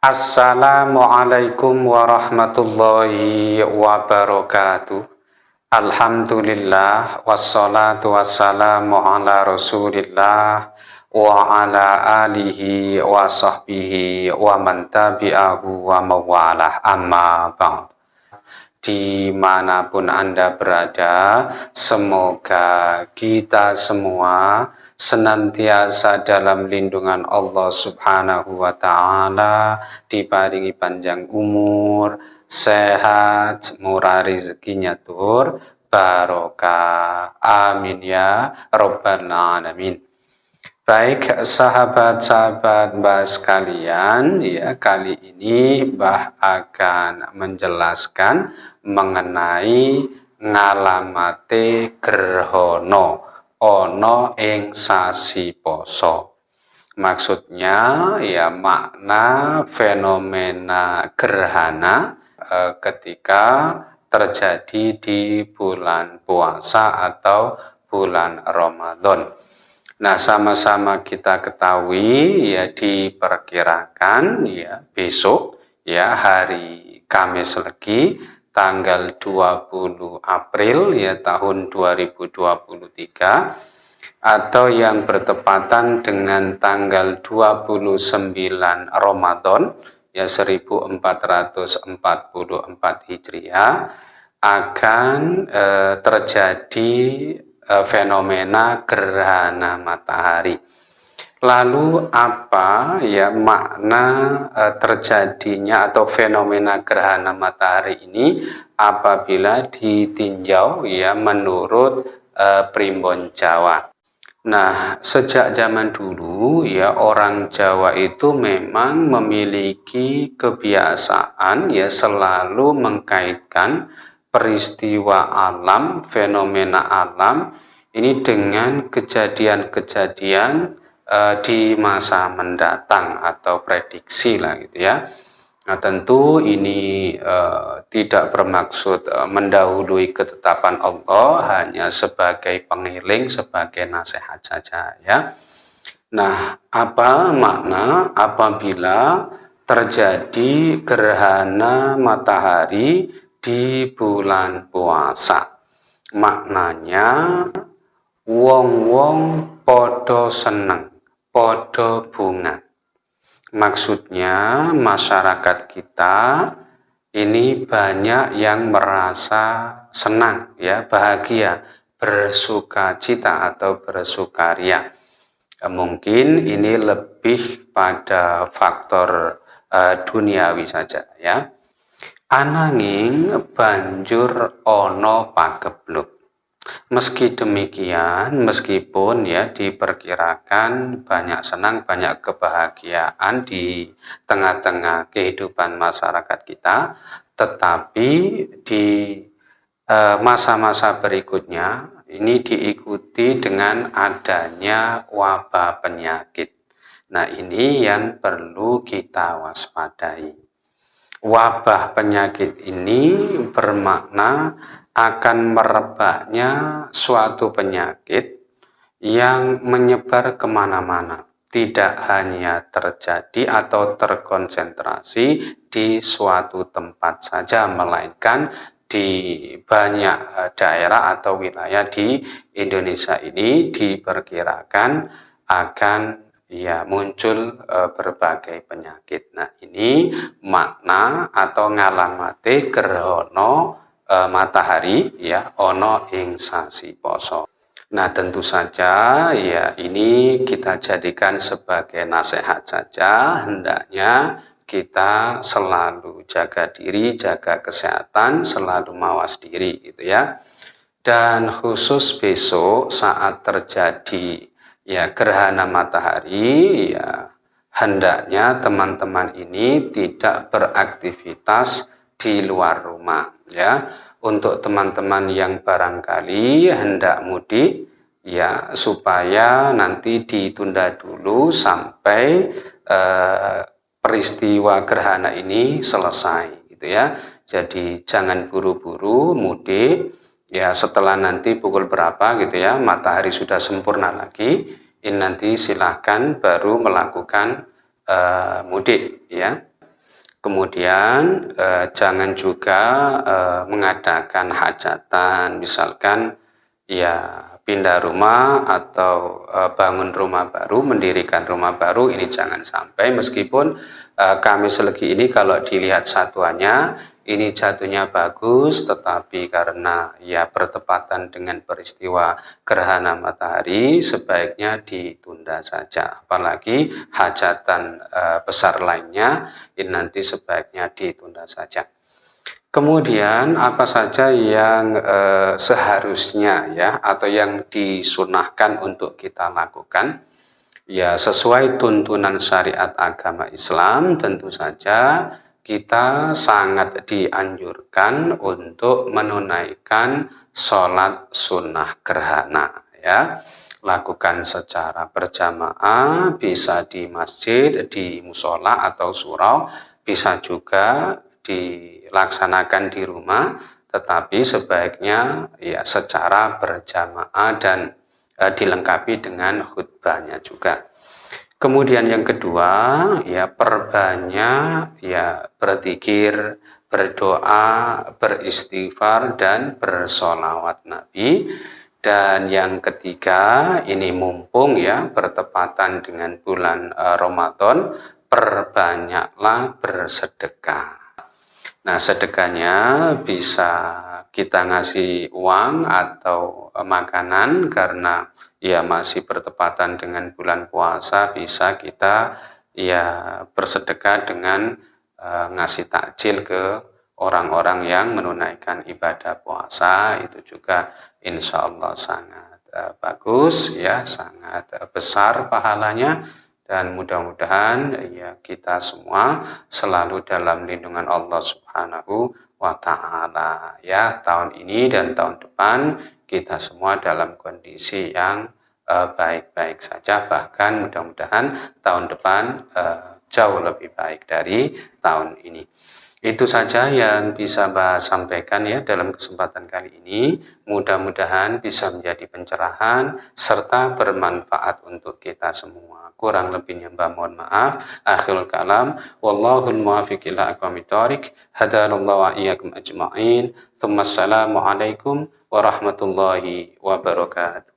Assalamualaikum warahmatullahi wabarakatuh. Alhamdulillah wassalatu wassalamu ala rasulillah wa ala alihi wa sahbihi wa man tabi'ahu wa mawalah. Amma ba'd. Di mana pun anda berada semoga kita semua senantiasa dalam lindungan Allah Subhanahu wa taala, diparingi panjang umur, sehat, murah rezekinya tur, barokah. Amin ya rabbal alamin. Baik sahabat-sahabat Mbah sekalian, ya kali ini Mbah akan menjelaskan mengenai ngalamate gerhono ono ing sasi poso. Maksudnya ya makna fenomena gerhana e, ketika terjadi di bulan puasa atau bulan Ramadan. Nah, sama-sama kita ketahui ya diperkirakan ya besok ya hari Kamis Legi tanggal 20 April ya tahun 2023 atau yang bertepatan dengan tanggal 29 Ramadan ya 1444 Hijriah akan eh, terjadi eh, fenomena gerhana matahari. Lalu apa ya makna e, terjadinya atau fenomena gerhana matahari ini apabila ditinjau ya menurut e, primbon Jawa. Nah, sejak zaman dulu ya orang Jawa itu memang memiliki kebiasaan ya selalu mengkaitkan peristiwa alam, fenomena alam ini dengan kejadian-kejadian uh, di masa mendatang atau prediksi lah gitu ya. Nah tentu ini uh, tidak bermaksud uh, mendahului ketetapan Allah hanya sebagai pengiling, sebagai nasihat saja ya. Nah apa makna apabila terjadi gerhana matahari di bulan puasa? Maknanya wong-wong podo seneng podo bunga. Maksudnya masyarakat kita ini banyak yang merasa senang, ya bahagia, bersuka cita atau bersukaria. Mungkin ini lebih pada faktor uh, duniawi saja ya. Ananging banjur ono pakebluk Meski demikian, meskipun ya diperkirakan banyak senang, banyak kebahagiaan di tengah-tengah kehidupan masyarakat kita, tetapi di eh, masa-masa berikutnya ini diikuti dengan adanya wabah penyakit. Nah, ini yang perlu kita waspadai. Wabah penyakit ini bermakna akan merebaknya suatu penyakit yang menyebar ke mana-mana. Tidak hanya terjadi atau terkonsentrasi di suatu tempat saja, melainkan di banyak eh, daerah atau wilayah di Indonesia ini diperkirakan akan ya muncul e, berbagai penyakit. Nah, ini makna atau ngalamate gerhono e, matahari ya ono ing sasi poso. Nah tentu saja ya ini kita jadikan sebagai nasihat saja hendaknya kita selalu jaga diri, jaga kesehatan, selalu mawas diri gitu ya. Dan khusus besok saat terjadi ya gerhana matahari ya hendaknya teman-teman ini tidak beraktivitas di luar rumah ya untuk teman-teman yang barangkali hendak mudik ya supaya nanti ditunda dulu sampai eh, peristiwa gerhana ini selesai gitu ya. Jadi jangan buru-buru mudik. Ya setelah nanti pukul berapa gitu ya matahari sudah sempurna lagi ini nanti silahkan baru melakukan uh, mudik ya Kemudian eh, jangan juga eh, mengadakan hajatan, misalkan ya pindah rumah atau eh, bangun rumah baru, mendirikan rumah baru ini jangan sampai. Meskipun eh, kami selegi ini kalau dilihat satuannya ini jatuhnya bagus tetapi karena ya bertepatan dengan peristiwa gerhana matahari sebaiknya ditunda saja. Apalagi hajatan e, besar lainnya ini nanti sebaiknya ditunda saja. Kemudian apa saja yang e, seharusnya ya atau yang disunahkan untuk kita lakukan? Ya sesuai tuntunan syariat agama Islam tentu saja kita sangat dianjurkan untuk menunaikan sholat sunnah gerhana ya. Lakukan secara berjamaah bisa di masjid di musola atau surau bisa juga dilaksanakan di rumah tetapi sebaiknya ya secara berjamaah dan eh, dilengkapi dengan khutbahnya juga Kemudian yang kedua, ya perbanyak ya berzikir, berdoa, beristighfar dan bersolawat Nabi. Dan yang ketiga, ini mumpung ya bertepatan dengan bulan uh, Ramadan, perbanyaklah bersedekah. Nah, sedekahnya bisa kita ngasih uang atau makanan karena ya masih bertepatan dengan bulan puasa bisa kita ya bersedekah dengan uh, ngasih takjil ke orang-orang yang menunaikan ibadah puasa. Itu juga insya Allah sangat uh, bagus ya sangat uh, besar pahalanya. Dan mudah-mudahan ya kita semua selalu dalam lindungan Allah Subhanahu wa taala. Ya tahun ini dan tahun depan kita semua dalam kondisi yang eh, baik-baik uh, saja. Bahkan mudah-mudahan tahun depan uh, jauh lebih baik dari tahun ini. Itu saja yang bisa Mbak sampaikan ya dalam kesempatan kali ini. Mudah-mudahan bisa menjadi pencerahan serta bermanfaat untuk kita semua. Kurang lebihnya Mbak mohon maaf. Akhirul kalam. Wallahul muwafiq ila aqwamit wa iyyakum ajma'in. Thumma assalamu warahmatullahi wabarakatuh